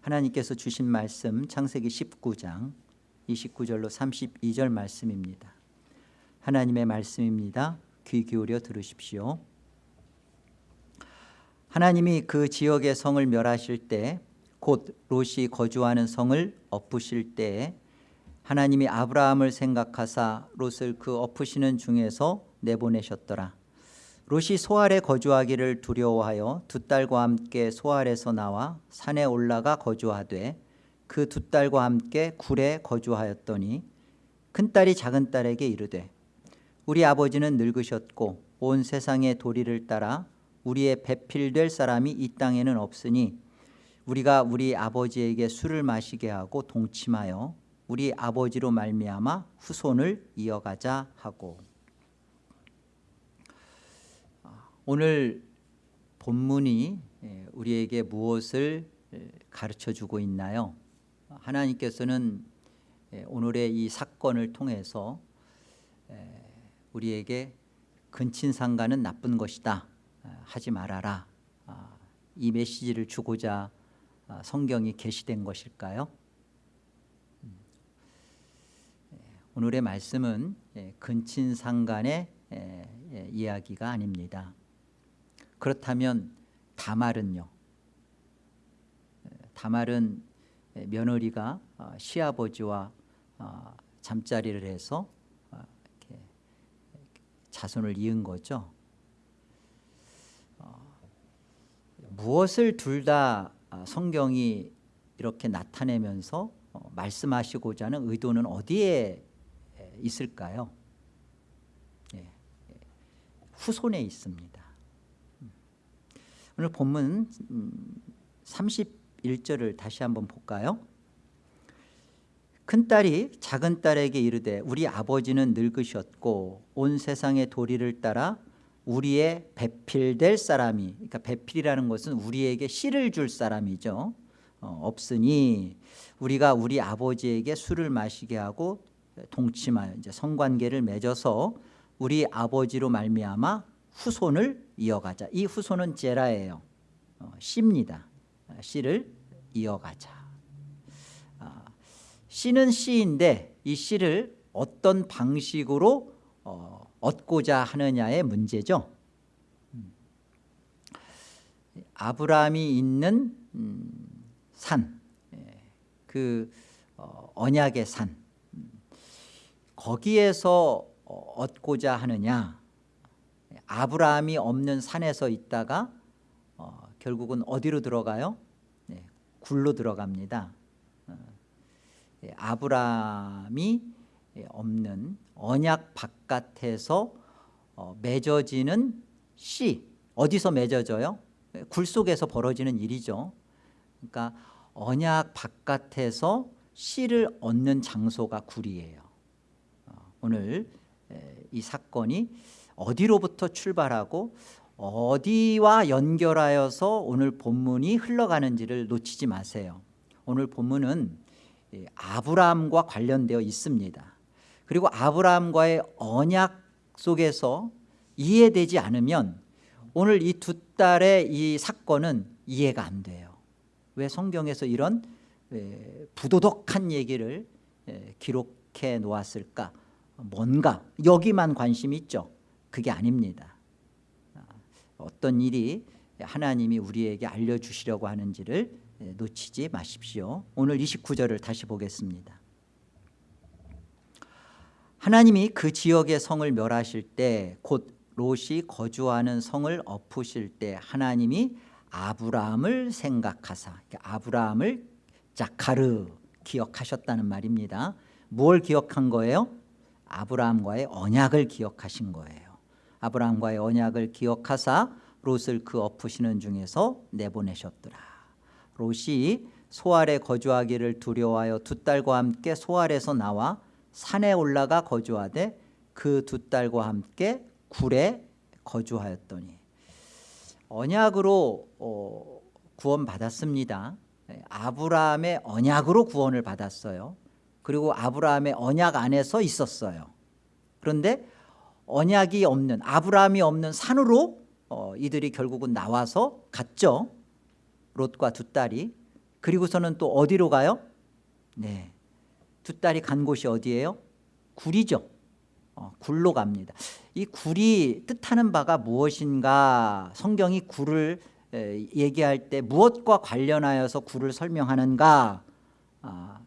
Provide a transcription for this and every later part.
하나님께서 주신 말씀 창세기 19장 29절로 32절 말씀입니다. 하나님의 말씀입니다. 귀 기울여 들으십시오. 하나님이 그 지역의 성을 멸하실 때 곧 롯이 거주하는 성을 엎으실 때에 하나님이 아브라함을 생각하사 롯을 그 엎으시는 중에서 내보내셨더라 롯이 소알에 거주하기를 두려워하여 두 딸과 함께 소알에서 나와 산에 올라가 거주하되 그 두 딸과 함께 굴에 거주하였더니 큰딸이 작은 딸에게 이르되 우리 아버지는 늙으셨고 온 세상의 도리를 따라 우리의 배필될 사람이 이 땅에는 없으니 우리가 우리 아버지에게 술을 마시게 하고 동침하여 우리 아버지로 말미암아 후손을 이어가자 하고 오늘 본문이 우리에게 무엇을 가르쳐 주고 있나요? 하나님께서는 오늘의 이 사건을 통해서 우리에게 근친상간은 나쁜 것이다 하지 말아라 이 메시지를 주고자 성경이 게시된 것일까요? 오늘의 말씀은 근친상간의 이야기가 아닙니다 그렇다면 다말은요? 다말은 며느리가 시아버지와 잠자리를 해서 자손을 이은 거죠. 무엇을 둘 다 성경이 이렇게 나타내면서 말씀하시고자 하는 의도는 어디에 있을까요? 후손에 있습니다 오늘 본문 31절을 다시 한번 볼까요? 큰딸이 작은 딸에게 이르되 우리 아버지는 늙으셨고 온 세상의 도리를 따라 우리의 배필될 사람이 그러니까 배필이라는 것은 우리에게 씨를 줄 사람이죠 어, 없으니 우리가 우리 아버지에게 술을 마시게 하고 동침하여 이제 성관계를 맺어서 우리 아버지로 말미암아 후손을 이어가자. 이 후손은 제라예요. 어, 씨입니다. 씨를 이어가자. 아, 씨는 씨인데 이 씨를 어떤 방식으로 어, 얻고자 하느냐의 문제죠. 음. 아브라함이 있는 음, 산, 예, 그 어, 언약의 산. 음. 거기에서 얻고자 하느냐 아브라함이 없는 산에서 있다가 어, 결국은 어디로 들어가요? 네, 굴로 들어갑니다. 어, 예, 아브라함이 없는 언약 바깥에서 어, 맺어지는 씨 어디서 맺어져요? 굴 속에서 벌어지는 일이죠. 그러니까 언약 바깥에서 씨를 얻는 장소가 굴이에요. 어, 오늘 이 사건이 어디로부터 출발하고 어디와 연결하여서 오늘 본문이 흘러가는지를 놓치지 마세요. 오늘 본문은 아브라함과 관련되어 있습니다. 그리고 아브라함과의 언약 속에서 이해되지 않으면 오늘 이 두 딸의 이 사건은 이해가 안 돼요. 왜 성경에서 이런 부도덕한 얘기를 기록해 놓았을까? 뭔가 여기만 관심이 있죠 그게 아닙니다. 아, 어떤 일이 하나님이 우리에게 알려주시려고 하는지를 예, 놓치지 마십시오. 오늘 29절을 다시 보겠습니다. 하나님이 그 지역의 성을 멸하실 때 곧 롯이 거주하는 성을 엎으실 때 하나님이 아브라함을 생각하사 아브라함을 자카르 기억하셨다는 말입니다. 뭘 기억한 거예요? 아브라함과의 언약을 기억하신 거예요 아브라함과의 언약을 기억하사 롯을 그 엎으시는 중에서 내보내셨더라. 롯이 소알에 거주하기를 두려워하여 두 딸과 함께 소알에서 나와 산에 올라가 거주하되 그 두 딸과 함께 굴에 거주하였더니 언약으로 어, 구원받았습니다. 아브라함의 언약으로 구원을 받았어요. 그리고 아브라함의 언약 안에서 있었어요. 그런데 언약이 없는 아브라함이 없는 산으로 어, 이들이 결국은 나와서 갔죠 롯과 두 딸이 그리고서는 또 어디로 가요? 네, 두 딸이 간 곳이 어디예요? 굴이죠. 어, 굴로 갑니다. 이 굴이 뜻하는 바가 무엇인가? 성경이 굴을 에, 얘기할 때 무엇과 관련하여서 굴을 설명하는가? 아,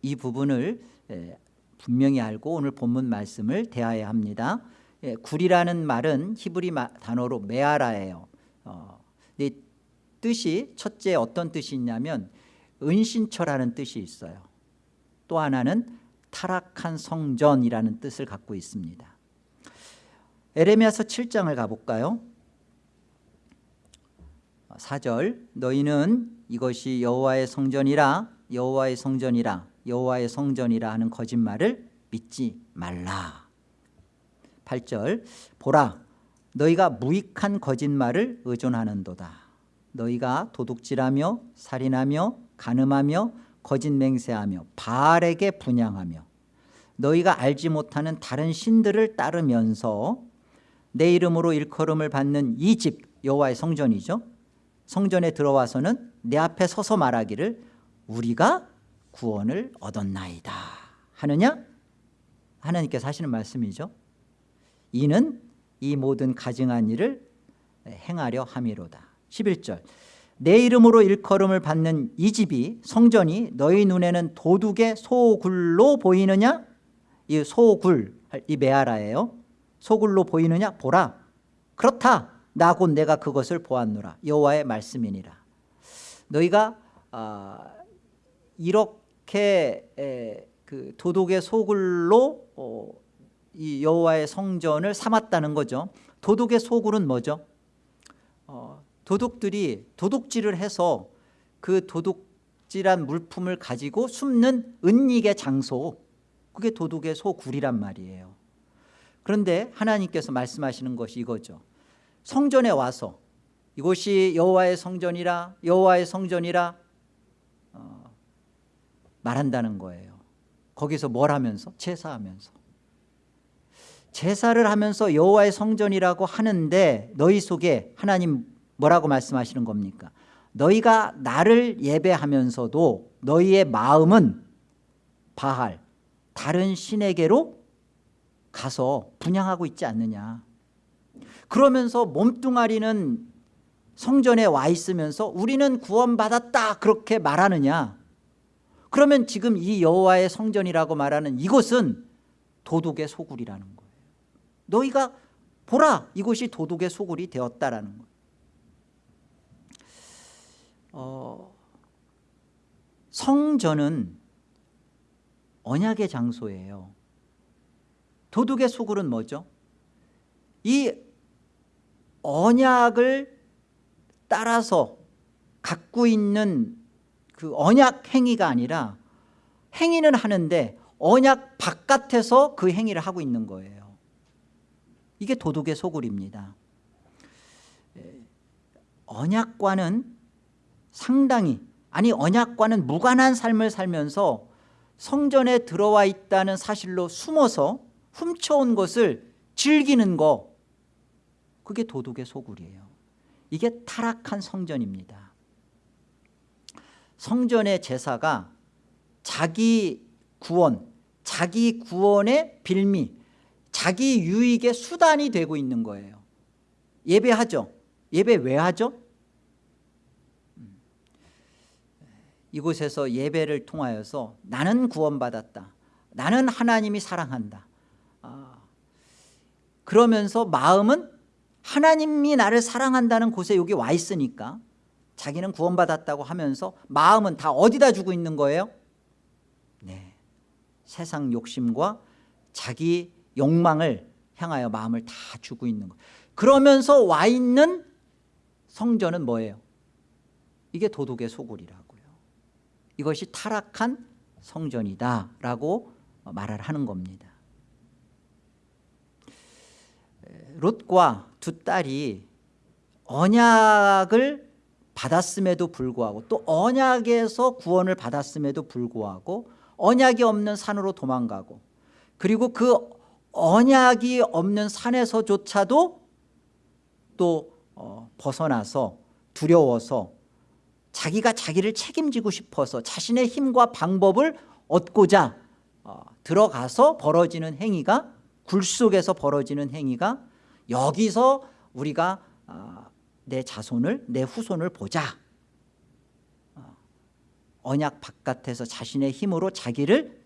이 부분을 에, 분명히 알고 오늘 본문 말씀을 대하여야 합니다. 예, 굴이라는 말은 히브리 마, 단어로 메아라예요. 어, 이 뜻이 첫째 어떤 뜻이 있냐면 은신처라는 뜻이 있어요. 또 하나는 타락한 성전이라는 뜻을 갖고 있습니다. 에레미야서 7장을 가볼까요? 4절 너희는 이것이 여호와의 성전이라 여호와의 성전이라 여호와의 성전이라 하는 거짓말을 믿지 말라. 8절 보라 너희가 무익한 거짓말을 의존하는도다. 너희가 도둑질하며 살인하며 간음하며 거짓 맹세하며 바알에게 분양하며 너희가 알지 못하는 다른 신들을 따르면서 내 이름으로 일컬음을 받는 이 집 여호와의 성전이죠. 성전에 들어와서는 내 앞에 서서 말하기를 우리가 구원을 얻었나이다. 하느냐? 하나님께서 하시는 말씀이죠. 이는 이 모든 가증한 일을 행하려 함이로다. 11절. 내 이름으로 일컬음을 받는 이 집이 성전이 너희 눈에는 도둑의 소굴로 보이느냐? 이 소굴 이 메아라예요. 소굴로 보이느냐? 보라. 그렇다. 나 곧 내가 그것을 보았노라. 여호와의 말씀이니라. 너희가 어, 이렇게 에, 그 도둑의 소굴로 어, 이 여호와의 성전을 삼았다는 거죠. 도둑의 소굴은 뭐죠? 어, 도둑들이 도둑질을 해서 그 도둑질한 물품을 가지고 숨는 은닉의 장소. 그게 도둑의 소굴이란 말이에요. 그런데 하나님께서 말씀하시는 것이 이거죠. 성전에 와서 이곳이 여호와의 성전이라 여호와의 성전이라 어, 말한다는 거예요 거기서 뭘 하면서? 제사하면서 제사를 하면서 여호와의 성전이라고 하는데 너희 속에 하나님 뭐라고 말씀하시는 겁니까? 너희가 나를 예배하면서도 너희의 마음은 바할 다른 신에게로 가서 분양하고 있지 않느냐 그러면서 몸뚱아리는 성전에 와 있으면서 우리는 구원받았다 그렇게 말하느냐 그러면 지금 이 여호와의 성전이라고 말하는 이곳은 도둑의 소굴이라는 거예요. 너희가 보라 이곳이 도둑의 소굴이 되었다라는 거예요. 어, 성전은 언약의 장소예요. 도둑의 소굴은 뭐죠? 이 언약을 따라서 갖고 있는 그 언약 행위가 아니라 행위는 하는데 언약 바깥에서 그 행위를 하고 있는 거예요. 이게 도둑의 소굴입니다. 언약과는 상당히 아니 언약과는 무관한 삶을 살면서 성전에 들어와 있다는 사실로 숨어서 훔쳐온 것을 즐기는 거 그게 도둑의 소굴이에요. 이게 타락한 성전입니다 성전의 제사가 자기 구원 자기 구원의 빌미 자기 유익의 수단이 되고 있는 거예요. 예배하죠. 예배 왜 하죠? 이곳에서 예배를 통하여서 나는 구원받았다. 나는 하나님이 사랑한다. 아, 그러면서 마음은 하나님이 나를 사랑한다는 곳에 여기 와 있으니까 자기는 구원받았다고 하면서 마음은 다 어디다 주고 있는 거예요? 네, 세상 욕심과 자기 욕망을 향하여 마음을 다 주고 있는 거예요 그러면서 와 있는 성전은 뭐예요? 이게 도둑의 소굴이라고요 이것이 타락한 성전이다라고 말을 하는 겁니다 롯과 두 딸이 언약을 받았음에도 불구하고 또 언약에서 구원을 받았음에도 불구하고 언약이 없는 산으로 도망가고 그리고 그 언약이 없는 산에서조차도 또 어, 벗어나서 두려워서 자기가 자기를 책임지고 싶어서 자신의 힘과 방법을 얻고자 어, 들어가서 벌어지는 행위가 굴 속에서 벌어지는 행위가 여기서 우리가 어, 내 자손을 내 후손을 보자. 어, 언약 바깥에서 자신의 힘으로 자기를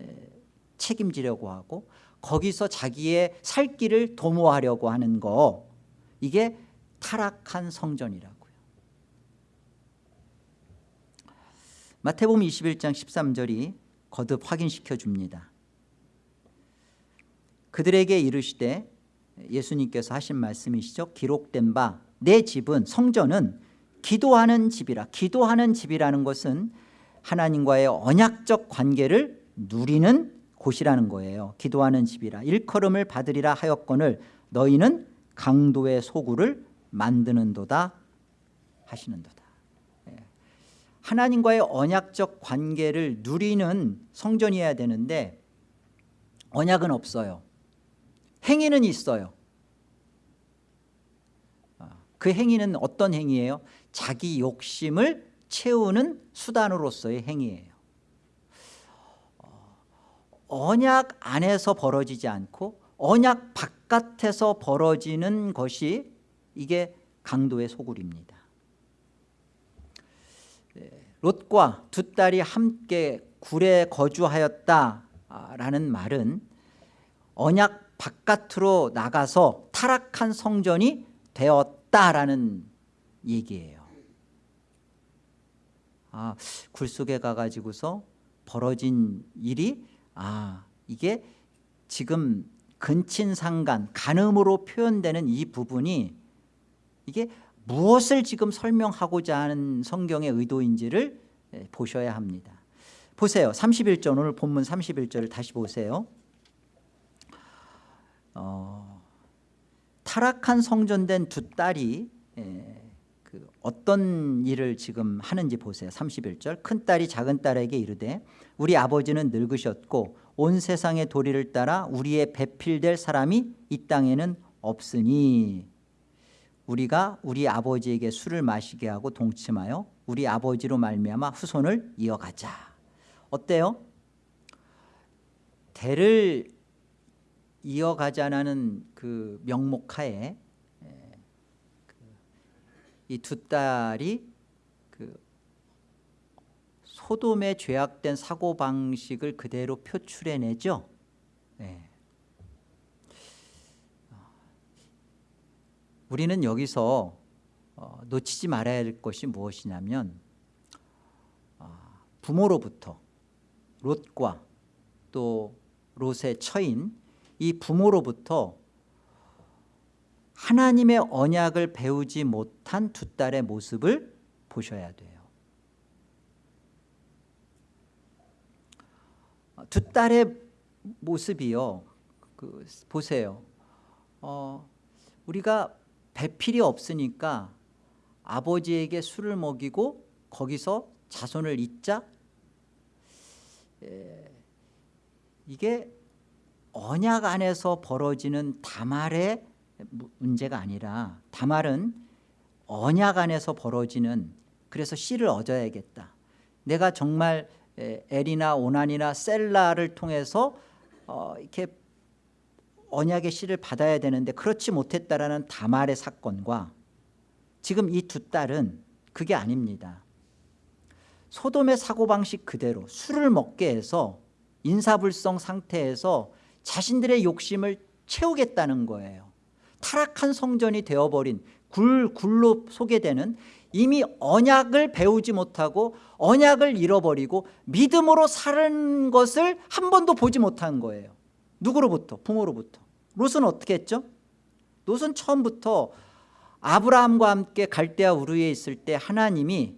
에, 책임지려고 하고 거기서 자기의 살 길을 도모하려고 하는 거. 이게 타락한 성전이라고요. 마태복음 21장 13절이 거듭 확인시켜 줍니다. 그들에게 이르시되 예수님께서 하신 말씀이시죠? 기록된 바 내 집은 성전은 기도하는 집이라 기도하는 집이라는 것은 하나님과의 언약적 관계를 누리는 곳이라는 거예요. 기도하는 집이라 일컬음을 받으리라 하였거늘 너희는 강도의 소굴을 만드는 도다 하시는 도다. 예. 하나님과의 언약적 관계를 누리는 성전이어야 되는데 언약은 없어요. 행위는 있어요 그 행위는 어떤 행위예요? 자기 욕심을 채우는 수단으로서의 행위예요. 언약 안에서 벌어지지 않고 언약 바깥에서 벌어지는 것이 이게 강도의 소굴입니다. 네, 롯과 두 딸이 함께 굴에 거주하였다라는 말은 언약 바깥으로 나가서 타락한 성전이 되었다 라는 얘기예요. 아, 굴 속에 가가지고서 벌어진 일이 아 이게 지금 근친상간 간음으로 표현되는 이 부분이 이게 무엇을 지금 설명하고자 하는 성경의 의도인지를 예, 보셔야 합니다. 보세요. 31절 오늘 본문 31절을 다시 보세요. 어, 타락한 성전된 두 딸이 예, 그 어떤 일을 지금 하는지 보세요. 31절. 큰 딸이 작은 딸에게 이르되 우리 아버지는 늙으셨고 온 세상의 도리를 따라 우리의 배필될 사람이 이 땅에는 없으니 우리가 우리 아버지에게 술을 마시게 하고 동침하여 우리 아버지로 말미암아 후손을 이어가자. 어때요? 대를 이어가자는 그 명목하에 이 두 딸이 그 소돔에 죄악된 사고 방식을 그대로 표출해내죠 네. 우리는 여기서 어, 놓치지 말아야 할 것이 무엇이냐면 어, 부모로부터 롯과 또 롯의 처인 이 부모로부터 하나님의 언약을 배우지 못한 두 딸의 모습을 보셔야 돼요. 두 딸의 모습이요. 그 보세요. 어, 우리가 배필이 없으니까 아버지에게 술을 먹이고 거기서 자손을 잇자. 에, 이게 언약 안에서 벌어지는 다말의 문제가 아니라 다말은 언약 안에서 벌어지는 그래서 씨를 얻어야겠다. 내가 정말 엘이나 오난이나 셀라를 통해서 어, 이렇게 언약의 씨를 받아야 되는데 그렇지 못했다라는 다말의 사건과 지금 이 두 딸은 그게 아닙니다. 소돔의 사고방식 그대로 술을 먹게 해서 인사불성 상태에서 자신들의 욕심을 채우겠다는 거예요 타락한 성전이 되어버린 굴, 굴로 소개되는 이미 언약을 배우지 못하고 언약을 잃어버리고 믿음으로 사는 것을 한 번도 보지 못한 거예요 누구로부터? 부모로부터 롯은 어떻게 했죠? 롯은 처음부터 아브라함과 함께 갈대아 우르에 있을 때 하나님이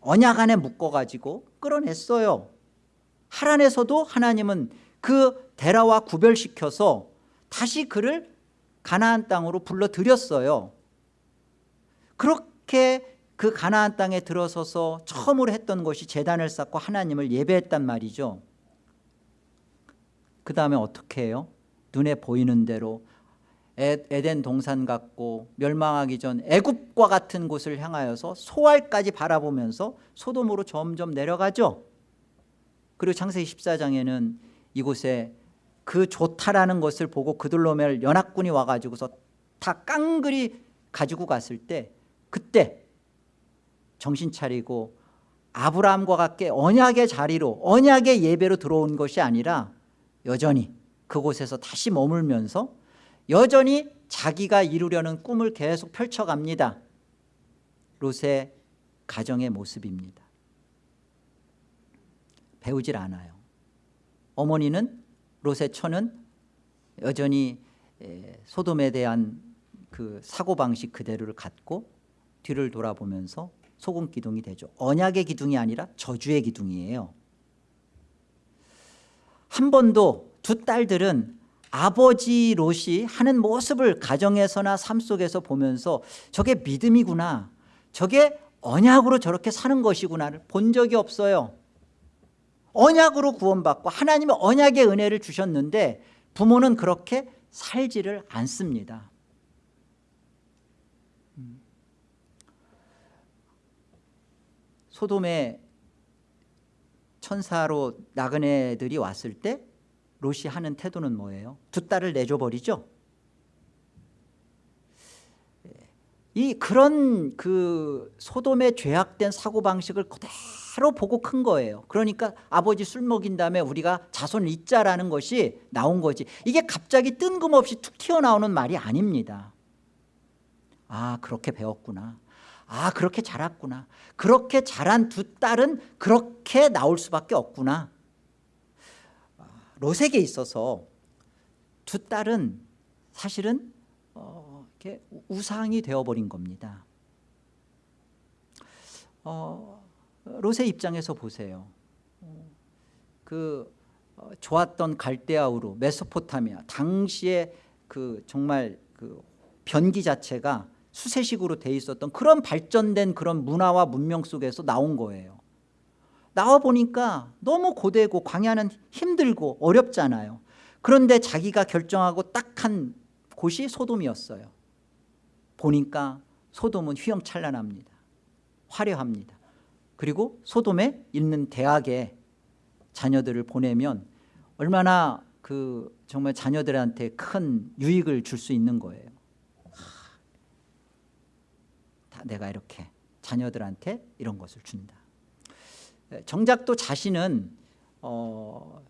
언약 안에 묶어가지고 끌어냈어요 하란에서도 하나님은 그 데라와 구별시켜서 다시 그를 가나안 땅으로 불러들였어요. 그렇게 그 가나안 땅에 들어서서 처음으로 했던 것이 재단을 쌓고 하나님을 예배했단 말이죠. 그 다음에 어떻게 해요? 눈에 보이는 대로 에, 에덴 동산 같고 멸망하기 전 애굽과 같은 곳을 향하여서 소알까지 바라보면서 소돔으로 점점 내려가죠. 그리고 창세기 14장에는 이곳에 그 좋다라는 것을 보고 그들로멜 연합군이 와가지고서 다 깡그리 가지고 갔을 때 그때 정신 차리고 아브라함과 같게 언약의 자리로 언약의 예배로 들어온 것이 아니라 여전히 그곳에서 다시 머물면서 여전히 자기가 이루려는 꿈을 계속 펼쳐갑니다. 롯의 가정의 모습입니다. 배우질 않아요 어머니는 롯의 처는 여전히 소돔에 대한 그 사고방식 그대로를 갖고 뒤를 돌아보면서 소금 기둥이 되죠. 언약의 기둥이 아니라 저주의 기둥이에요. 한 번도 두 딸들은 아버지 롯이 하는 모습을 가정에서나 삶 속에서 보면서 저게 믿음이구나 저게 언약으로 저렇게 사는 것이구나를 본 적이 없어요 언약으로 구원받고 하나님의 언약의 은혜를 주셨는데 부모는 그렇게 살지를 않습니다. 소돔에 천사로 나그네들이 왔을 때 롯이 하는 태도는 뭐예요? 두 딸을 내줘버리죠 이 그런 그 소돔의 죄악된 사고방식을 그대로 보고 큰 거예요. 그러니까 아버지 술 먹인 다음에 우리가 자손을 잇자라는 것이 나온 거지. 이게 갑자기 뜬금없이 툭 튀어나오는 말이 아닙니다. 아 그렇게 배웠구나. 아 그렇게 자랐구나. 그렇게 자란 두 딸은 그렇게 나올 수밖에 없구나. 롯에게 있어서 두 딸은 사실은 어, 이렇게 우상이 되어버린 겁니다. 어, 롯의 입장에서 보세요. 그 어, 좋았던 갈대아우르 메소포타미아 당시에 그 정말 그 변기 자체가 수세식으로 돼 있었던 그런 발전된 그런 문화와 문명 속에서 나온 거예요. 나와 보니까 너무 고되고 광야는 힘들고 어렵잖아요. 그런데 자기가 결정하고 딱 한 곳이 소돔이었어요 보니까 소돔은 휘황찬란합니다. 화려합니다. 그리고 소돔에 있는 대학에 자녀들을 보내면 얼마나 그 정말 자녀들한테 큰 유익을 줄 수 있는 거예요. 내가 이렇게 자녀들한테 이런 것을 준다. 정작 또 자신은 어,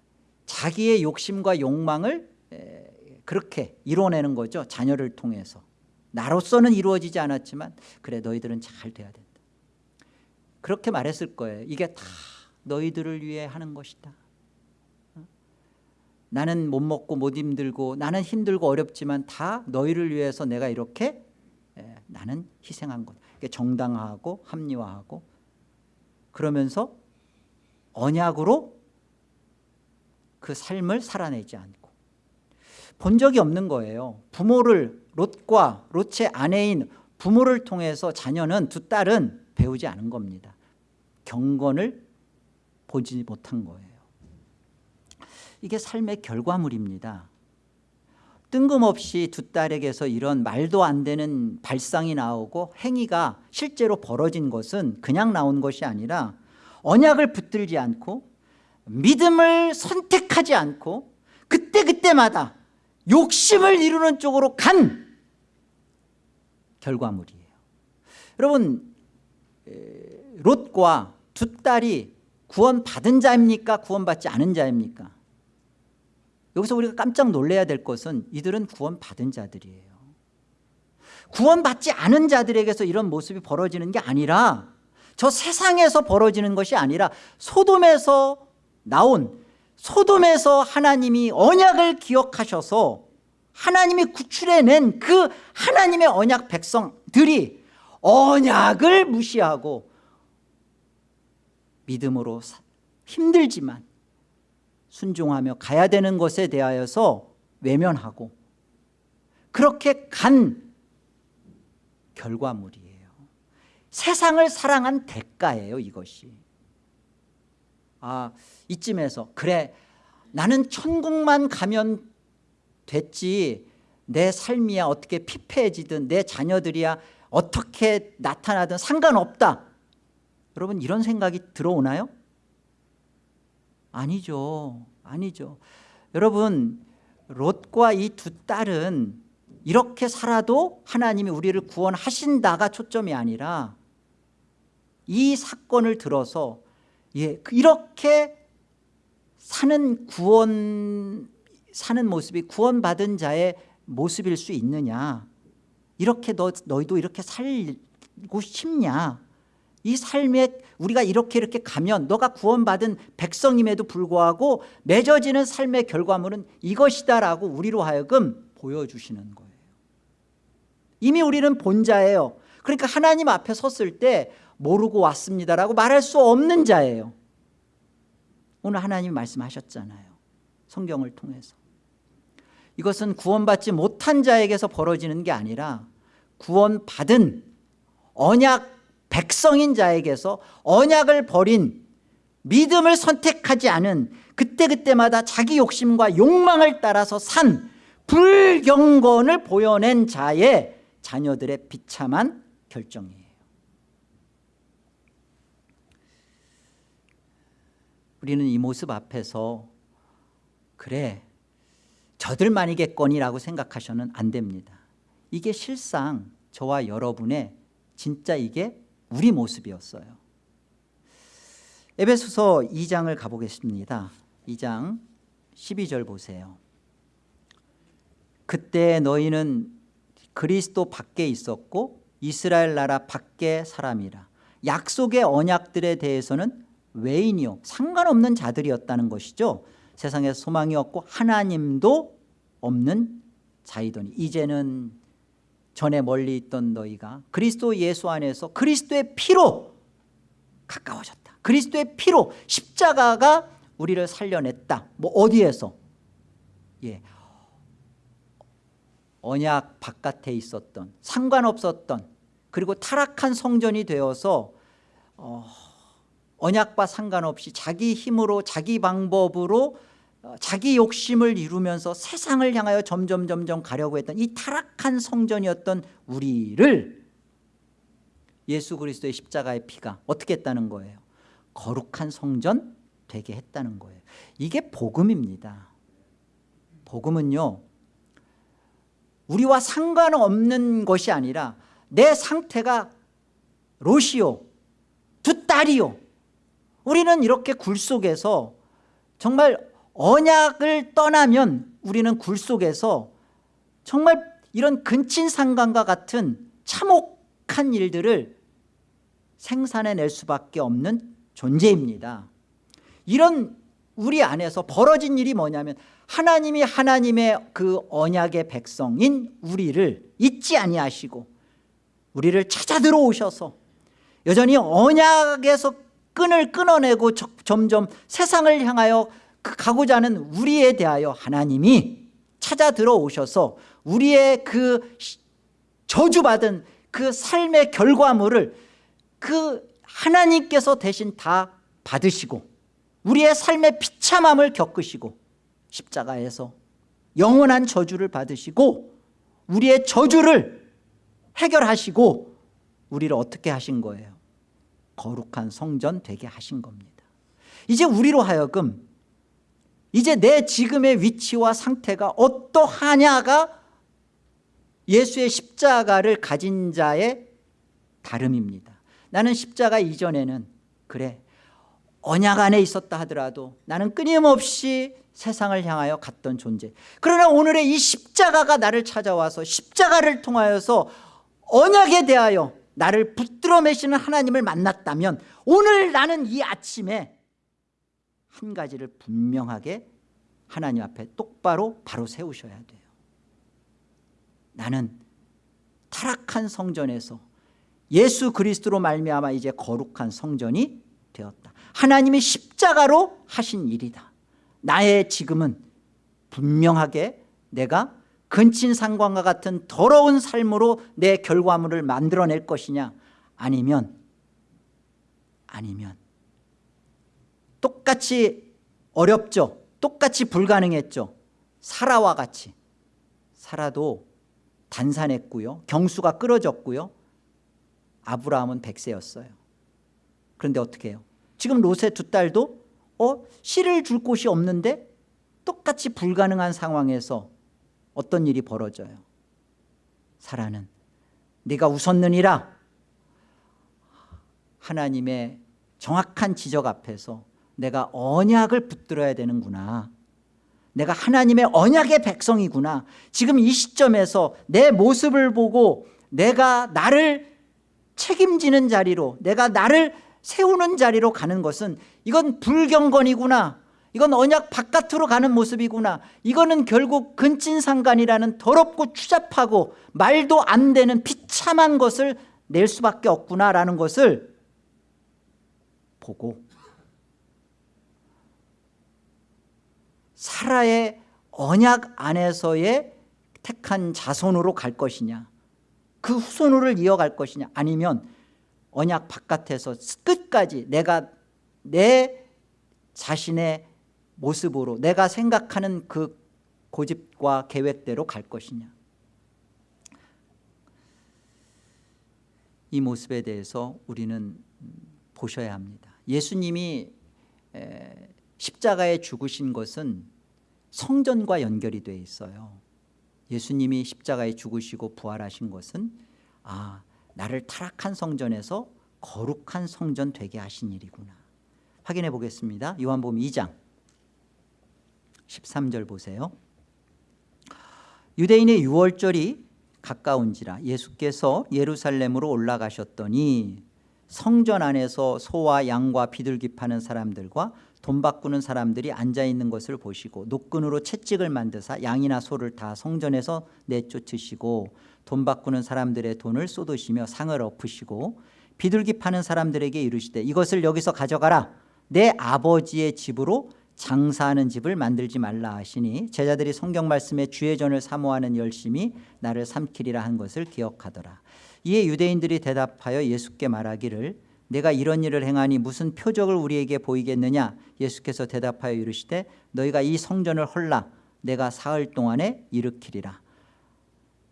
자기의 욕심과 욕망을 에, 그렇게 이루어내는 거죠. 자녀를 통해서 나로서는 이루어지지 않았지만 그래 너희들은 잘 돼야 된다. 그렇게 말했을 거예요. 이게 다 너희들을 위해 하는 것이다. 어? 나는 못 먹고 못 힘들고 나는 힘들고 어렵지만 다 너희를 위해서 내가 이렇게 나는 희생한 것. 정당화하고 합리화하고 그러면서 언약으로 그 삶을 살아내지 않고 본 적이 없는 거예요. 부모를 롯과 롯의 아내인 부모를 통해서 자녀는 두 딸은 배우지 않은 겁니다. 경건을 보지 못한 거예요. 이게 삶의 결과물입니다. 뜬금없이 두 딸에게서 이런 말도 안 되는 발상이 나오고 행위가 실제로 벌어진 것은 그냥 나온 것이 아니라 언약을 붙들지 않고 믿음을 선택하지 않고 그때그때마다 욕심을 이루는 쪽으로 간 결과물이에요. 여러분 롯과 두 딸이 구원받은 자입니까? 구원받지 않은 자입니까? 여기서 우리가 깜짝 놀래야 될 것은 이들은 구원받은 자들이에요. 구원받지 않은 자들에게서 이런 모습이 벌어지는 게 아니라 저 세상에서 벌어지는 것이 아니라 소돔에서 나온 소돔에서 하나님이 언약을 기억하셔서 하나님이 구출해낸 그 하나님의 언약 백성들이 언약을 무시하고 믿음으로 힘들지만 순종하며 가야 되는 것에 대하여서 외면하고 그렇게 간 결과물이에요. 세상을 사랑한 대가예요 이것이. 아 이쯤에서 그래 나는 천국만 가면 됐지 내 삶이야 어떻게 피폐해지든 내 자녀들이야 어떻게 나타나든 상관없다. 여러분 이런 생각이 들어오나요? 아니죠. 아니죠. 여러분 롯과 이 두 딸은 이렇게 살아도 하나님이 우리를 구원하신다가 초점이 아니라 이 사건을 들어서 예, 이렇게 사는 구원 사는 모습이 구원받은 자의 모습일 수 있느냐? 이렇게 너, 너희도 이렇게 살고 싶냐? 이 삶에 우리가 이렇게 이렇게 가면 너가 구원받은 백성임에도 불구하고 맺어지는 삶의 결과물은 이것이다라고 우리로 하여금 보여주시는 거예요. 이미 우리는 본자예요. 그러니까 하나님 앞에 섰을 때 모르고 왔습니다라고 말할 수 없는 자예요. 오늘 하나님 말씀하셨잖아요. 성경을 통해서 이것은 구원받지 못한 자에게서 벌어지는 게 아니라 구원받은 언약 백성인 자에게서 언약을 버린 믿음을 선택하지 않은 그때그때마다 자기 욕심과 욕망을 따라서 산 불경건을 보여낸 자의 자녀들의 비참한 결정이에요. 우리는 이 모습 앞에서 그래 저들만이겠거니라고 생각하셔는 안 됩니다. 이게 실상 저와 여러분의 진짜 이게 우리 모습이었어요. 에베소서 2장을 가보겠습니다. 2장 12절 보세요. 그때 너희는 그리스도 밖에 있었고 이스라엘 나라 밖에 사람이라. 약속의 언약들에 대해서는 외인이요 상관없는 자들이었다는 것이죠 세상에 소망이 없고 하나님도 없는 자이더니 이제는 전에 멀리 있던 너희가 그리스도 예수 안에서 그리스도의 피로 가까워졌다. 그리스도의 피로 십자가가 우리를 살려냈다. 뭐 어디에서? 예. 언약 바깥에 있었던 상관없었던 그리고 타락한 성전이 되어서 어, 언약과 상관없이 자기 힘으로 자기 방법으로 어, 자기 욕심을 이루면서 세상을 향하여 점점 점점 가려고 했던 이 타락한 성전이었던 우리를 예수 그리스도의 십자가의 피가 어떻게 했다는 거예요? 거룩한 성전 되게 했다는 거예요. 이게 복음입니다. 복음은요 우리와 상관없는 것이 아니라 내 상태가 롯이요 두 딸이요 우리는 이렇게 굴 속에서 정말 언약을 떠나면 우리는 굴 속에서 정말 이런 근친상간과 같은 참혹한 일들을 생산해낼 수밖에 없는 존재입니다. 이런 우리 안에서 벌어진 일이 뭐냐면 하나님이 하나님의 그 언약의 백성인 우리를 잊지 아니하시고 우리를 찾아 들어오셔서 여전히 언약에서 끈을 끊어내고 점점 세상을 향하여 그 가고자 하는 우리에 대하여 하나님이 찾아 들어오셔서 우리의 그 저주받은 그 삶의 결과물을 그 하나님께서 대신 다 받으시고 우리의 삶의 비참함을 겪으시고 십자가에서 영원한 저주를 받으시고 우리의 저주를 해결하시고 우리를 어떻게 하신 거예요? 거룩한 성전 되게 하신 겁니다. 이제 우리로 하여금 이제 내 지금의 위치와 상태가 어떠하냐가 예수의 십자가를 가진 자의 다름입니다. 나는 십자가 이전에는 그래 언약 안에 있었다 하더라도 나는 끊임없이 세상을 향하여 갔던 존재. 그러나 오늘의 이 십자가가 나를 찾아와서 십자가를 통하여서 언약에 대하여 나를 붙들어 매시는 하나님을 만났다면 오늘 나는 이 아침에 한 가지를 분명하게 하나님 앞에 똑바로 바로 세우셔야 돼요. 나는 타락한 성전에서 예수 그리스도로 말미암아 이제 거룩한 성전이 되었다. 하나님이 십자가로 하신 일이다. 나의 지금은 분명하게 내가 근친상관과 같은 더러운 삶으로 내 결과물을 만들어낼 것이냐? 아니면 아니면 똑같이 어렵죠. 똑같이 불가능했죠. 사라와 같이. 살아도 단산했고요. 경수가 끌어졌고요. 아브라함은 백세였어요. 그런데 어떻게 해요? 지금 롯의 두 딸도 어? 씨를 줄 곳이 없는데 똑같이 불가능한 상황에서 어떤 일이 벌어져요? 사라는 네가 웃었느니라. 하나님의 정확한 지적 앞에서 내가 언약을 붙들어야 되는구나. 내가 하나님의 언약의 백성이구나. 지금 이 시점에서 내 모습을 보고 내가 나를 책임지는 자리로 내가 나를 세우는 자리로 가는 것은 이건 불경건이구나. 이건 언약 바깥으로 가는 모습이구나. 이거는 결국 근친상간이라는 더럽고 추잡하고 말도 안 되는 비참한 것을 낼 수밖에 없구나라는 것을 보고 사라의 언약 안에서의 택한 자손으로 갈 것이냐 그 후손으로 이어갈 것이냐 아니면 언약 바깥에서 끝까지 내가 내 자신의 모습으로 내가 생각하는 그 고집과 계획대로 갈 것이냐. 이 모습에 대해서 우리는 보셔야 합니다. 예수님이 십자가에 죽으신 것은 성전과 연결이 되어 있어요. 예수님이 십자가에 죽으시고 부활하신 것은 아 나를 타락한 성전에서 거룩한 성전 되게 하신 일이구나. 확인해 보겠습니다. 요한복음 2장. 13절 보세요. 유대인의 유월절이 가까운지라 예수께서 예루살렘으로 올라가셨더니 성전 안에서 소와 양과 비둘기 파는 사람들과 돈 바꾸는 사람들이 앉아있는 것을 보시고 노끈으로 채찍을 만드사 양이나 소를 다 성전에서 내쫓으시고 돈 바꾸는 사람들의 돈을 쏟으시며 상을 엎으시고 비둘기 파는 사람들에게 이르시되 이것을 여기서 가져가라. 내 아버지의 집으로 장사하는 집을 만들지 말라 하시니 제자들이 성경 말씀에 주의 전을 사모하는 열심이 나를 삼키리라 한 것을 기억하더라. 이에 유대인들이 대답하여 예수께 말하기를 내가 이런 일을 행하니 무슨 표적을 우리에게 보이겠느냐? 예수께서 대답하여 이르시되 너희가 이 성전을 헐라. 내가 사흘 동안에 일으키리라.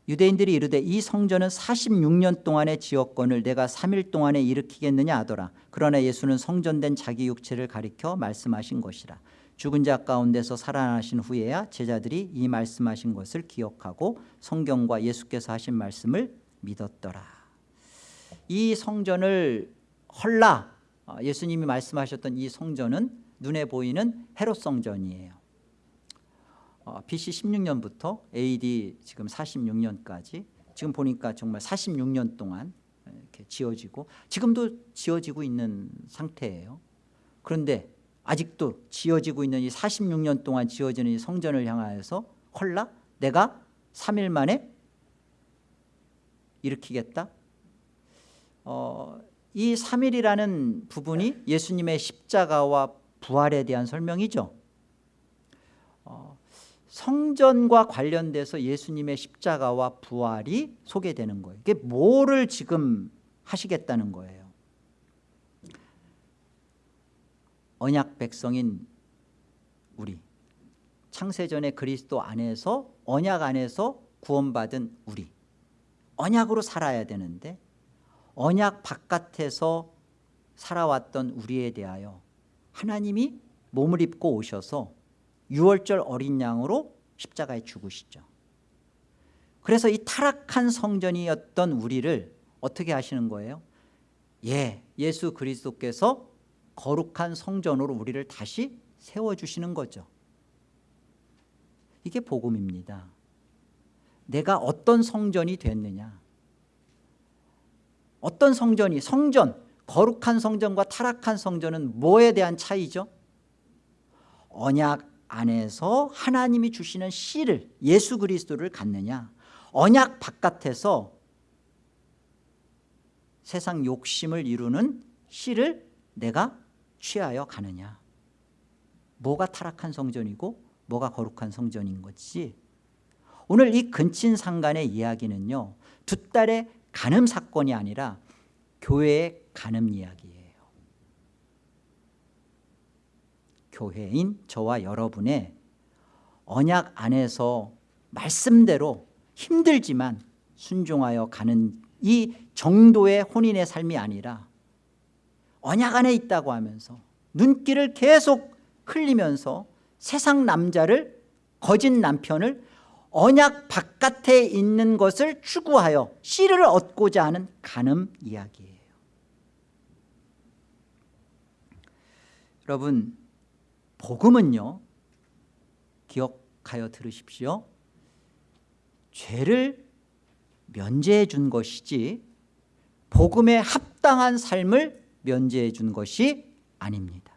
유대인들이 이르되 이 성전은 46년 동안의 지역권을 내가 3일 동안에 일으키겠느냐 하더라. 그러나 예수는 성전된 자기 육체를 가리켜 말씀하신 것이라. 죽은 자 가운데서 살아나신 후에야 제자들이 이 말씀하신 것을 기억하고 성경과 예수께서 하신 말씀을 믿었더라. 이 성전을 헐라. 어, 예수님이 말씀하셨던 이 성전은 눈에 보이는 헤롯 성전이에요. 어, BC 16년부터 AD 지금 46년까지 지금 보니까 정말 46년 동안 이렇게 지어지고 지금도 지어지고 있는 상태예요. 그런데 아직도 지어지고 있는 이 46년 동안 지어지는 이 성전을 향하여서 헐라? 내가 3일 만에 일으키겠다? 어, 이 3일이라는 부분이 예수님의 십자가와 부활에 대한 설명이죠. 어, 성전과 관련돼서 예수님의 십자가와 부활이 소개되는 거예요. 이게 뭐를 지금 하시겠다는 거예요? 언약 백성인 우리 창세전에 그리스도 안에서 언약 안에서 구원받은 우리 언약으로 살아야 되는데 언약 바깥에서 살아왔던 우리에 대하여 하나님이 몸을 입고 오셔서 6월절 어린 양으로 십자가에 죽으시죠. 그래서 이 타락한 성전이었던 우리를 어떻게 하시는 거예요? 예, 예수 그리스도께서 거룩한 성전으로 우리를 다시 세워주시는 거죠. 이게 복음입니다. 내가 어떤 성전이 됐느냐 어떤 성전이 성전 거룩한 성전과 타락한 성전은 뭐에 대한 차이죠? 언약 안에서 하나님이 주시는 씨를 예수 그리스도를 갖느냐? 언약 바깥에서 세상 욕심을 이루는 씨를 내가 취하여 가느냐? 뭐가 타락한 성전이고 뭐가 거룩한 성전인 것이 오늘 이 근친상간의 이야기는요 두 딸의 간음 사건이 아니라 교회의 간음 이야기예요. 교회인 저와 여러분의 언약 안에서 말씀대로 힘들지만 순종하여 가는 이 정도의 혼인의 삶이 아니라 언약 안에 있다고 하면서 눈길을 계속 흘리면서 세상 남자를 거짓 남편을 언약 바깥에 있는 것을 추구하여 씨를 얻고자 하는 간음 이야기예요. 여러분 복음은요 기억하여 들으십시오. 죄를 면제해 준 것이지 복음에 합당한 삶을 면제해 준 것이 아닙니다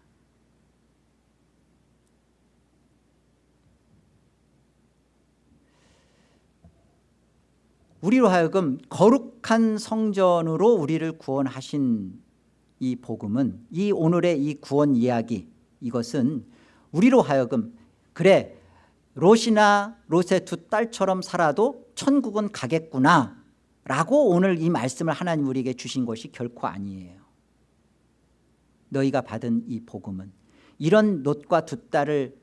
우리로 하여금 거룩한 성전으로 우리를 구원하신 이 복음은 이 오늘의 이 구원 이야기 이것은 우리로 하여금 그래 롯이나 롯의 두 딸처럼 살아도 천국은 가겠구나 라고 오늘 이 말씀을 하나님 우리에게 주신 것이 결코 아니에요. 너희가 받은 이 복음은 이런 롯과 두 딸을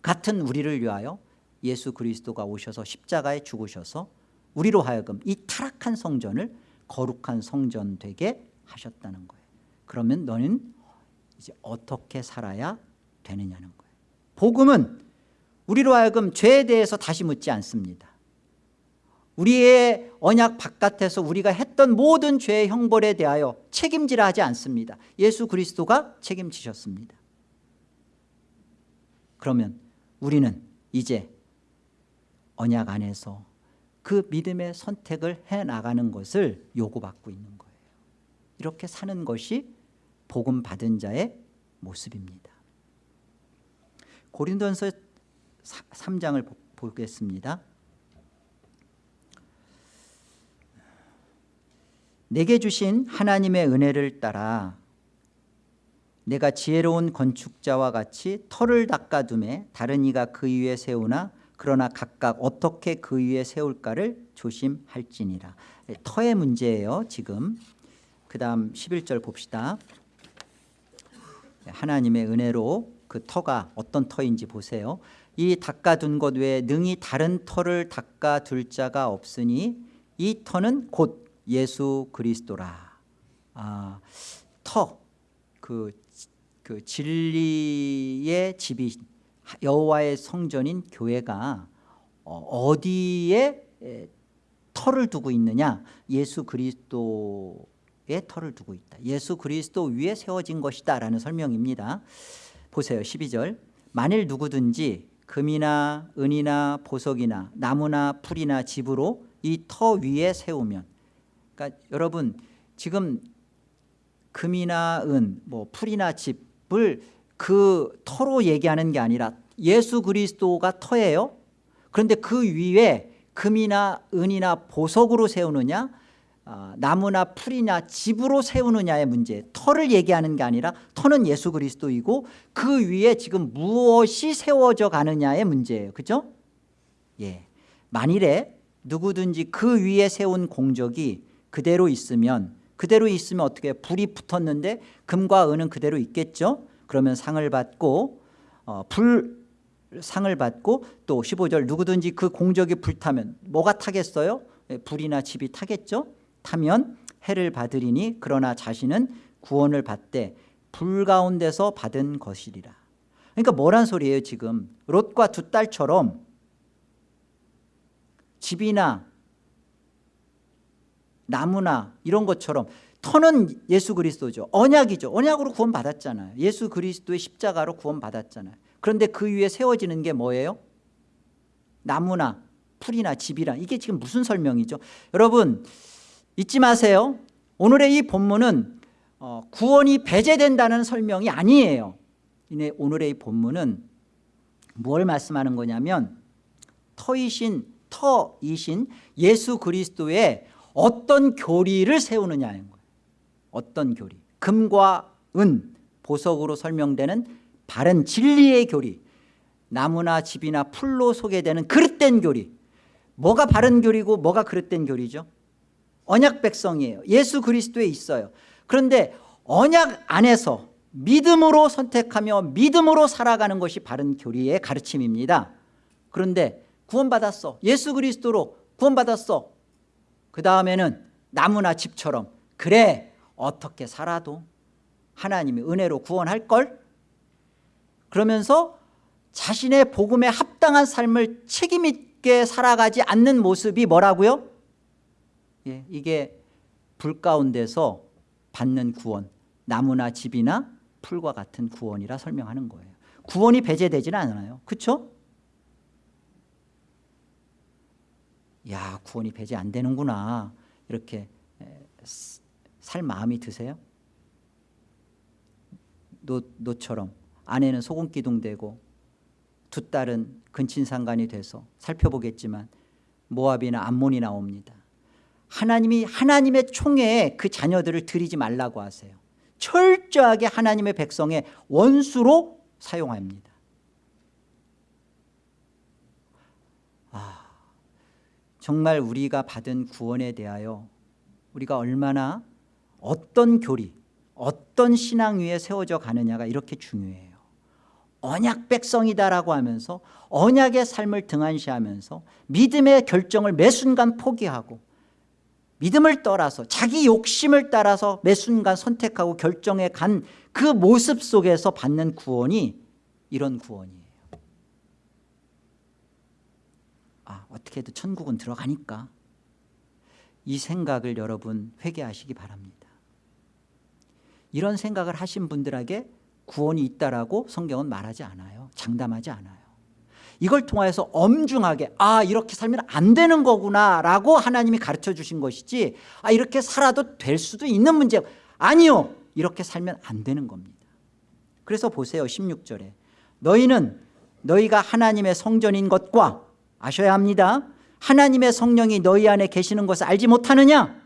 같은 우리를 위하여 예수 그리스도가 오셔서 십자가에 죽으셔서 우리로 하여금 이 타락한 성전을 거룩한 성전 되게 하셨다는 거예요. 그러면 너는 이제 어떻게 살아야 되느냐는 거예요. 복음은 우리로 하여금 죄에 대해서 다시 묻지 않습니다. 우리의 언약 바깥에서 우리가 했던 모든 죄의 형벌에 대하여 책임지라 하지 않습니다. 예수 그리스도가 책임지셨습니다. 그러면 우리는 이제 언약 안에서 그 믿음의 선택을 해나가는 것을 요구받고 있는 거예요. 이렇게 사는 것이 복음 받은 자의 모습입니다. 고린도전서 3장을 보겠습니다. 내게 주신 하나님의 은혜를 따라 내가 지혜로운 건축자와 같이 터를 닦아둠에 다른 이가 그 위에 세우나 그러나 각각 어떻게 그 위에 세울까를 조심할지니라. 터의 문제예요 지금. 그 다음 11절 봅시다. 하나님의 은혜로 그 터가 어떤 터인지 보세요. 이 닦아둔 것 외에 능히 다른 터를 닦아둘 자가 없으니 이 터는 곧 예수 그리스도라. 아, 터그 그 진리의 집이 여호와의 성전인 교회가 어디에 터를 두고 있느냐? 예수 그리스도의 터를 두고 있다. 예수 그리스도 위에 세워진 것이다 라는 설명입니다. 보세요 12절. 만일 누구든지 금이나 은이나 보석이나 나무나 풀이나 집으로 이 터 위에 세우면 그러니까 여러분 지금 금이나 은, 뭐 풀이나 집을 그 터로 얘기하는 게 아니라 예수 그리스도가 터예요 그런데 그 위에 금이나 은이나 보석으로 세우느냐 아, 나무나 풀이나 집으로 세우느냐의 문제 터를 얘기하는 게 아니라 터는 예수 그리스도이고 그 위에 지금 무엇이 세워져 가느냐의 문제예요 그죠? 예. 만일에 누구든지 그 위에 세운 공적이 그대로 있으면 그대로 있으면 어떻게 불이 붙었는데 금과 은은 그대로 있겠죠 그러면 상을 받고 어, 불 상을 받고 또 15절 누구든지 그 공적이 불타면 뭐가 타겠어요? 예, 불이나 집이 타겠죠? 타면 해를 받으리니 그러나 자신은 구원을 받되 불 가운데서 받은 것이리라. 그러니까 뭐란 소리예요 지금? 롯과 두 딸처럼 집이나 나무나 이런 것처럼 터는 예수 그리스도죠. 언약이죠. 언약으로 구원받았잖아요. 예수 그리스도의 십자가로 구원받았잖아요 그런데 그 위에 세워지는 게 뭐예요? 나무나 풀이나 집이라. 이게 지금 무슨 설명이죠? 여러분 잊지 마세요. 오늘의 이 본문은 어, 구원이 배제된다는 설명이 아니에요. 오늘의 이 본문은 뭘 말씀하는 거냐면 터이신 터이신 예수 그리스도의 어떤 교리를 세우느냐는 거예요. 어떤 교리? 금과 은 보석으로 설명되는 바른 진리의 교리 나무나 집이나 풀로 소개되는 그릇된 교리. 뭐가 바른 교리고 뭐가 그릇된 교리죠? 언약 백성이에요. 예수 그리스도에 있어요. 그런데 언약 안에서 믿음으로 선택하며 믿음으로 살아가는 것이 바른 교리의 가르침입니다. 그런데 구원받았어. 예수 그리스도로 구원받았어. 그 다음에는 나무나 집처럼 그래 어떻게 살아도 하나님이 은혜로 구원할걸 그러면서 자신의 복음에 합당한 삶을 책임있게 살아가지 않는 모습이 뭐라고요? 예, 이게 불 가운데서 받는 구원 나무나 집이나 풀과 같은 구원이라 설명하는 거예요 구원이 배제되지는 않아요 그렇죠? 야 구원이 배제 안 되는구나 이렇게 살 마음이 드세요? 노, 노처럼 아내는 소금기둥되고 두 딸은 근친상간이 돼서 살펴보겠지만 모압이나 암몬이 나옵니다. 하나님이 하나님의 총회에 그 자녀들을 들이지 말라고 하세요. 철저하게 하나님의 백성의 원수로 사용합니다. 아, 정말 우리가 받은 구원에 대하여 우리가 얼마나 어떤 교리 어떤 신앙 위에 세워져 가느냐가 이렇게 중요해요 언약 백성이다라고 하면서 언약의 삶을 등한시하면서 믿음의 결정을 매 순간 포기하고 믿음을 떠나서 자기 욕심을 따라서 매 순간 선택하고 결정해 간 그 모습 속에서 받는 구원이 이런 구원이에요. 아 어떻게 해도 천국은 들어가니까 이 생각을 여러분 회개하시기 바랍니다. 이런 생각을 하신 분들에게 구원이 있다라고 성경은 말하지 않아요. 장담하지 않아요. 이걸 통하여서 엄중하게 아 이렇게 살면 안 되는 거구나 라고 하나님이 가르쳐 주신 것이지 아 이렇게 살아도 될 수도 있는 문제. 아니요. 이렇게 살면 안 되는 겁니다. 그래서 보세요 16절에. 너희는 너희가 하나님의 성전인 것과 아셔야 합니다. 하나님의 성령이 너희 안에 계시는 것을 알지 못하느냐?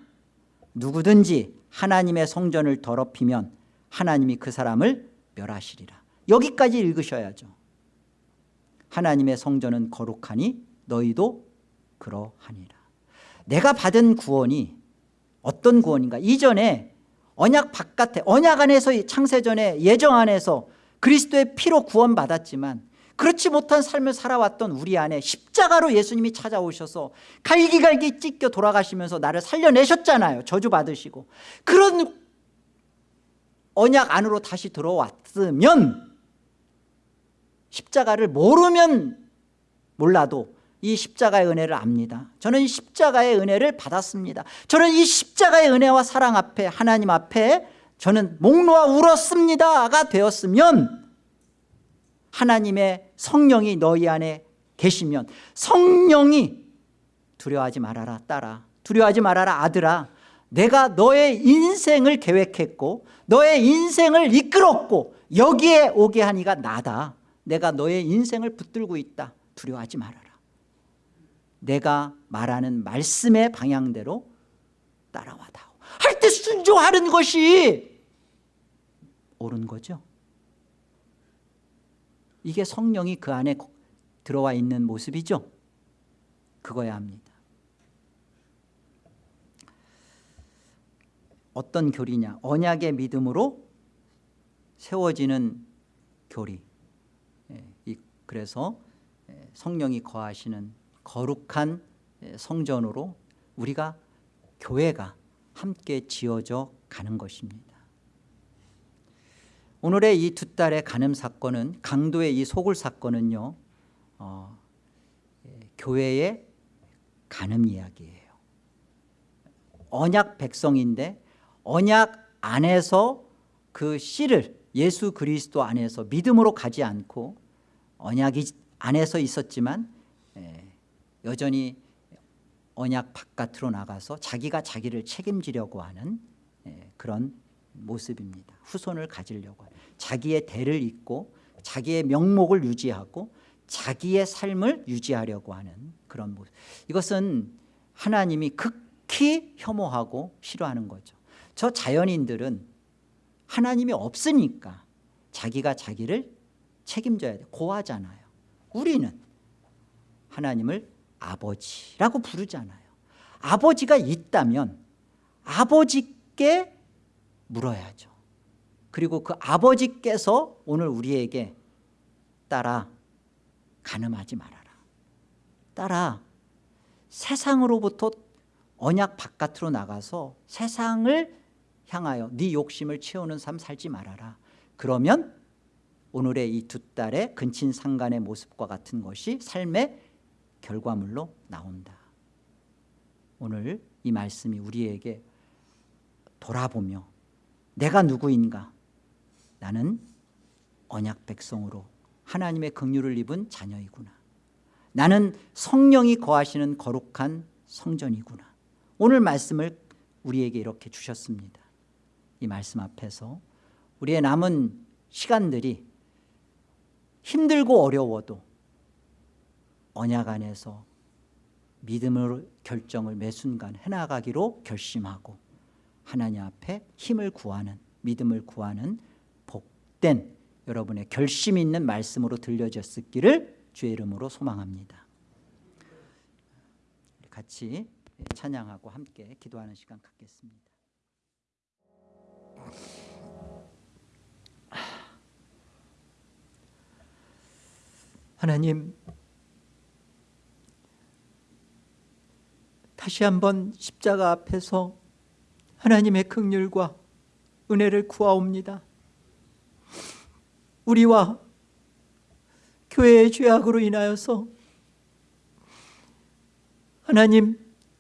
누구든지 하나님의 성전을 더럽히면 하나님이 그 사람을 멸하시리라. 여기까지 읽으셔야죠. 하나님의 성전은 거룩하니 너희도 그러하니라. 내가 받은 구원이 어떤 구원인가? 이전에 언약 바깥에 언약 안에서 창세전에 예정 안에서 그리스도의 피로 구원 받았지만 그렇지 못한 삶을 살아왔던 우리 안에 십자가로 예수님이 찾아오셔서 갈기갈기 찢겨 돌아가시면서 나를 살려내셨잖아요. 저주받으시고. 그런 언약 안으로 다시 들어왔으면 십자가를 모르면 몰라도 이 십자가의 은혜를 압니다. 저는 이 십자가의 은혜를 받았습니다. 저는 이 십자가의 은혜와 사랑 앞에 하나님 앞에 저는 목 놓아 울었습니다가 되었으면 하나님의 성령이 너희 안에 계시면 성령이 두려워하지 말아라 딸아 두려워하지 말아라 아들아 내가 너의 인생을 계획했고 너의 인생을 이끌었고 여기에 오게 하니가 나다. 내가 너의 인생을 붙들고 있다. 두려워하지 말아라. 내가 말하는 말씀의 방향대로 따라와다오. 할 때 순종하는 것이 옳은 거죠. 이게 성령이 그 안에 들어와 있는 모습이죠. 그거야 합니다 어떤 교리냐? 언약의 믿음으로 세워지는 교리. 예, 그래서 예, 성령이 거하시는 거룩한 예, 성전으로 우리가 교회가 함께 지어져 가는 것입니다. 오늘의 이 두 딸의 간음 사건은 강도의 이 소굴 사건은요 어, 예, 교회의 간음 이야기예요. 언약 백성인데 언약 안에서 그 씨를 예수 그리스도 안에서 믿음으로 가지 않고 언약이 안에서 있었지만 예, 여전히 언약 바깥으로 나가서 자기가 자기를 책임지려고 하는 예, 그런 모습입니다. 후손을 가지려고 자기의 대를 잇고 자기의 명목을 유지하고 자기의 삶을 유지하려고 하는 그런 모습. 이것은 하나님이 극히 혐오하고 싫어하는 거죠 저 자연인들은 하나님이 없으니까 자기가 자기를 책임져야 돼 고하잖아요. 우리는 하나님을 아버지라고 부르잖아요. 아버지가 있다면 아버지께 물어야죠. 그리고 그 아버지께서 오늘 우리에게 따라 가늠하지 말아라. 따라 세상으로부터 언약 바깥으로 나가서 세상을 향하여 네 욕심을 채우는 삶 살지 말아라. 그러면 오늘의 이 두 딸의 근친상간의 모습과 같은 것이 삶의 결과물로 나온다. 오늘 이 말씀이 우리에게 돌아보며 내가 누구인가? 나는 언약 백성으로 하나님의 긍휼을 입은 자녀이구나. 나는 성령이 거하시는 거룩한 성전이구나. 오늘 말씀을 우리에게 이렇게 주셨습니다 이 말씀 앞에서 우리의 남은 시간들이 힘들고 어려워도 언약 안에서 믿음을 결정을 매 순간 해나가기로 결심하고 하나님 앞에 힘을 구하는 믿음을 구하는 복된 여러분의 결심 있는 말씀으로 들려졌기를 주의 이름으로 소망합니다. 같이 찬양하고 함께 기도하는 시간 갖겠습니다 하나님 다시 한번 십자가 앞에서 하나님의 긍휼과 은혜를 구하옵니다. 우리와 교회의 죄악으로 인하여서 하나님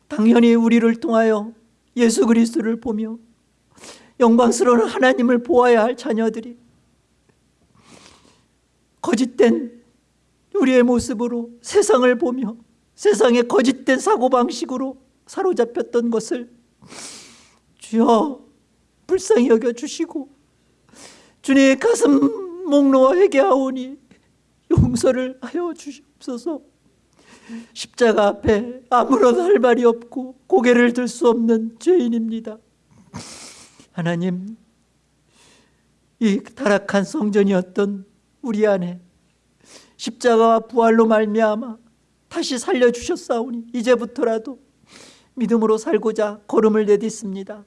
당연히 우리를 통하여 예수 그리스도를 보며 영광스러운 하나님을 보아야 할 자녀들이 거짓된 우리의 모습으로 세상을 보며 세상의 거짓된 사고방식으로 사로잡혔던 것을 주여 불쌍히 여겨주시고 주님의 가슴 목 놓아 회개하오니 용서를 하여 주시옵소서. 십자가 앞에 아무런 할 말이 없고 고개를 들 수 없는 죄인입니다 하나님 이 타락한 성전이었던 우리 안에 십자가와 부활로 말미암아 다시 살려주셨사오니 이제부터라도 믿음으로 살고자 걸음을 내딛습니다.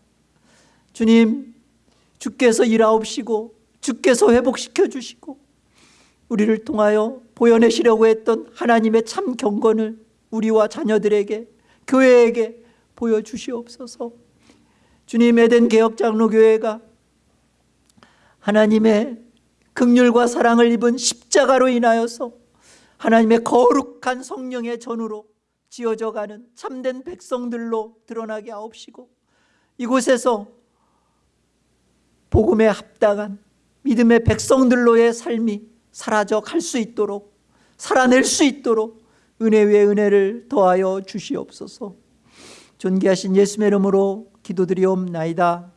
주님 주께서 일하옵시고 주께서 회복시켜 주시고 우리를 통하여 보여내시려고 했던 하나님의 참 경건을 우리와 자녀들에게 교회에게 보여주시옵소서 주님 에덴 개혁장로교회가 하나님의 극률과 사랑을 입은 십자가로 인하여서 하나님의 거룩한 성령의 전으로 지어져가는 참된 백성들로 드러나게 하옵시고 이곳에서 복음에 합당한 믿음의 백성들로의 삶이 사라져 갈 수 있도록 살아낼 수 있도록 은혜 위에 은혜를 더하여 주시옵소서. 존귀하신 예수의 이름으로 기도드리옵나이다